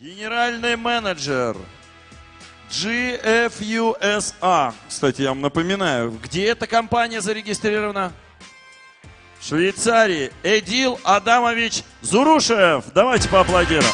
Генеральный менеджер GFUSA. Кстати, я вам напоминаю, где эта компания зарегистрирована? В Швейцарии. Эдил Адамович Зурушев. Давайте поаплодируем.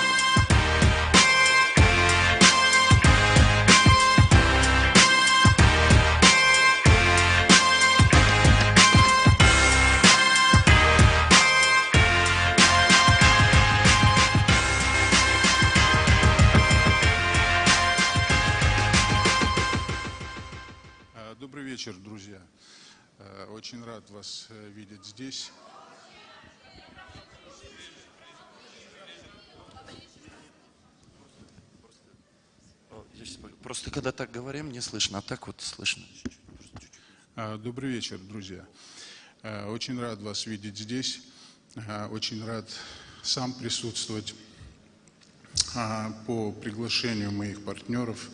Очень рад вас э, видеть здесь. Просто когда так говорим, не слышно, а так вот слышно. А, Добрый вечер, друзья. Очень рад вас видеть здесь. Очень рад сам присутствовать по приглашению моих партнеров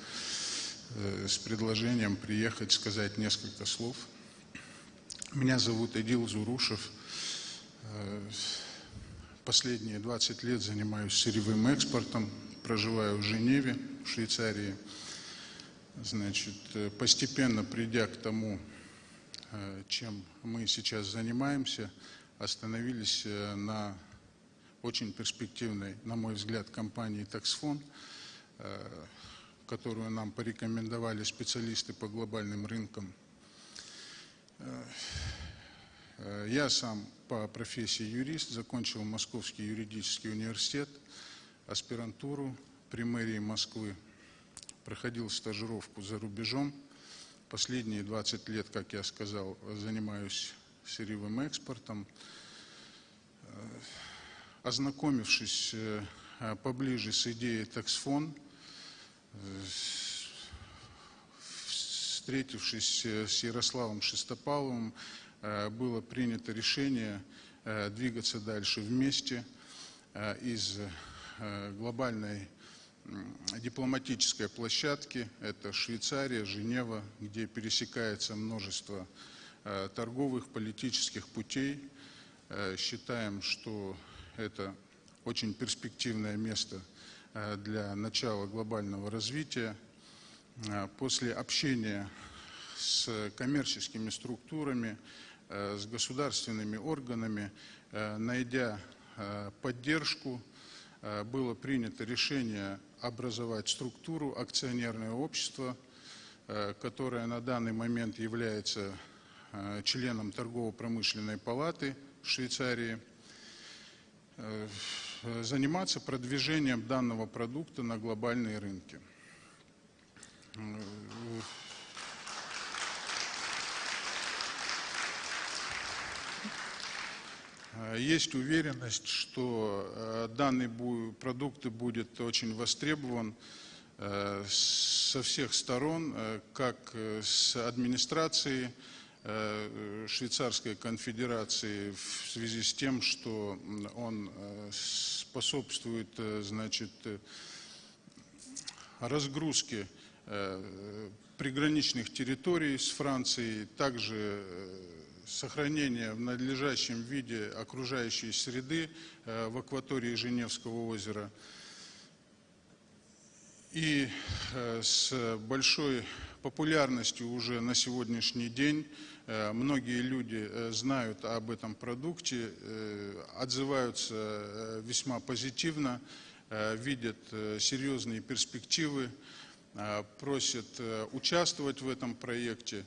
э, с предложением приехать сказать несколько слов. Меня зовут Эдил Зурушев. Э, Последние 20 лет занимаюсь сырьевым экспортом, проживаю в Женеве, в Швейцарии. Значит, э, постепенно придя к тому, э, чем мы сейчас занимаемся, остановились на очень перспективной, на мой взгляд, компании «Таксфон», которую нам порекомендовали специалисты по глобальным рынкам. Э, Я сам по профессии юрист, закончил Московский юридический университет, аспирантуру при мэрии Москвы, проходил стажировку за рубежом. Последние 20 лет, как я сказал, занимаюсь сырьевым экспортом. Э, Ознакомившись э, поближе с идеей таксфон, встретившись э, с Ярославом Шестопаловым, э, было принято решение э, двигаться дальше вместе из глобальной дипломатической площадки. Это Швейцария, Женева, где пересекается множество торговых, политических путей. Считаем, что это очень перспективное место для начала глобального развития. Э, После общения с коммерческими структурами, э, с государственными органами, э, найдя поддержку, было принято решение образовать структуру акционерное общество, которое на данный момент является членом торгово-промышленной палаты Швейцарии, заниматься продвижением данного продукта на глобальные рынки. Есть уверенность, что э, данный продукт будет очень востребован э, со всех сторон, э, как с администрации Швейцарской конфедерации в связи с тем, что он способствует, значит, разгрузке приграничных территорий с Францией, также э, сохранение в надлежащем виде окружающей среды э, в акватории Женевского озера. И э, с большой популярностью уже на сегодняшний день э, многие люди э, знают об этом продукте, э, отзываются э, весьма позитивно, э, видят э, серьезные перспективы, э, просят э, участвовать в этом проекте.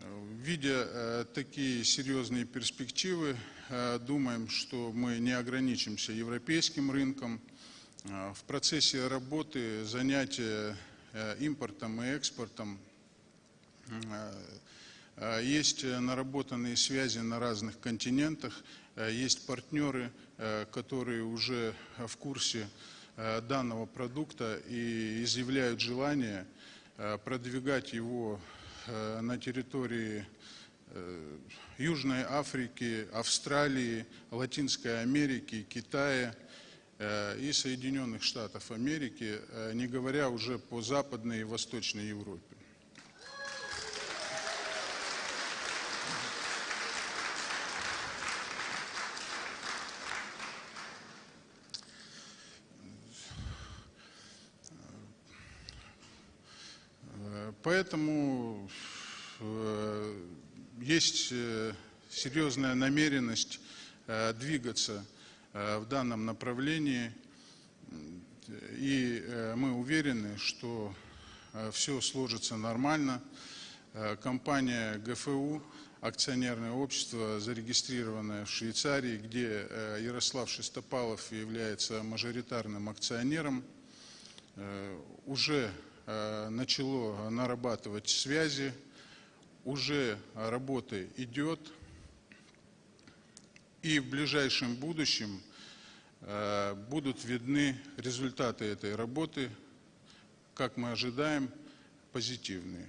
Э, Видя такие серьезные перспективы, думаем, что мы не ограничимся европейским рынком. В процессе работы, занятия импортом и экспортом есть наработанные связи на разных континентах, есть партнеры, которые уже в курсе данного продукта и изъявляют желание э, продвигать его э, на территории э, Южной Африки, Австралии, Латинской Америки, Китая э, и Соединенных Штатов Америки, э, не говоря уже по Западной и Восточной Европе. Поэтому э, есть э, серьезная намеренность э, двигаться в данном направлении. И мы уверены, что все сложится нормально. Компания ГФУ, акционерное общество, зарегистрированное в Швейцарии, где Ярослав Шестопалов является мажоритарным акционером, уже начало нарабатывать связи, уже работа идет, и в ближайшем будущем э, будут видны результаты этой работы, как мы ожидаем, позитивные.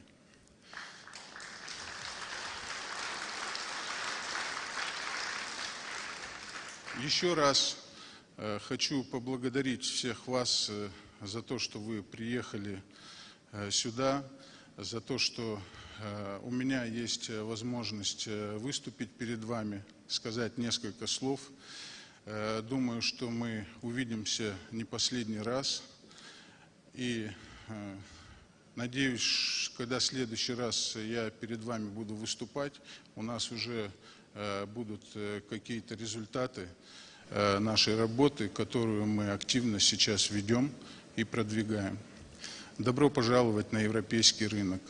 Еще раз э, хочу поблагодарить всех вас э, за то, что вы приехали э, сюда, за то, что э, у меня есть э, возможность выступить перед вами, сказать несколько слов. Думаю, что мы увидимся не последний раз. И надеюсь, когда в следующий раз я перед вами буду выступать, у нас уже будут какие-то результаты нашей работы, которую мы активно сейчас ведем и продвигаем. Добро пожаловать на европейский рынок.